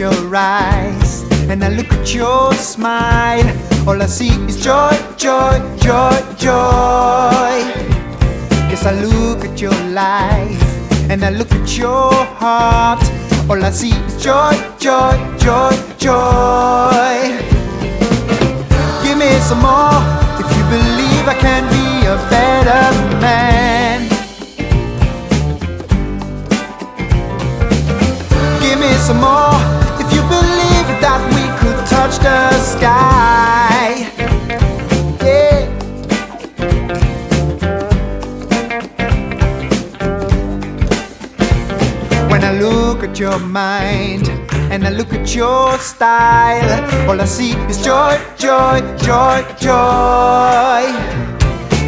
your eyes and I look at your smile, all I see is joy, joy, joy, joy. Yes, I look at your life and I look at your heart, all I see is joy, joy, joy, joy. Give me some more if you believe I can be a better man. Give me some more believe that we could touch the sky. Yeah. When I look at your mind and I look at your style, all I see is joy, joy, joy, joy.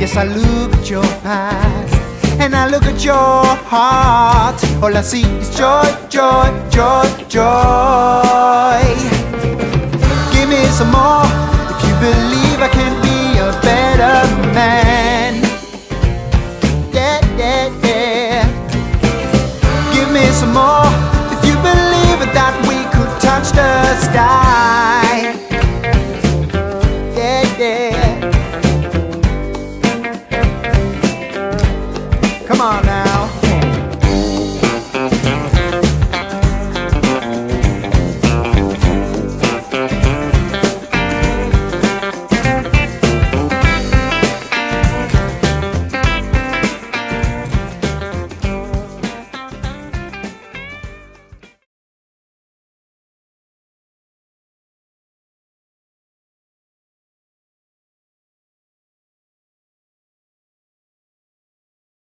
Yes, I look at your past and I look at your heart. All I see is joy, joy, joy, joy. If you believe I can be a better man. Yeah, yeah, yeah. Give me some more. If you believe that we could touch the sky. Yeah, yeah.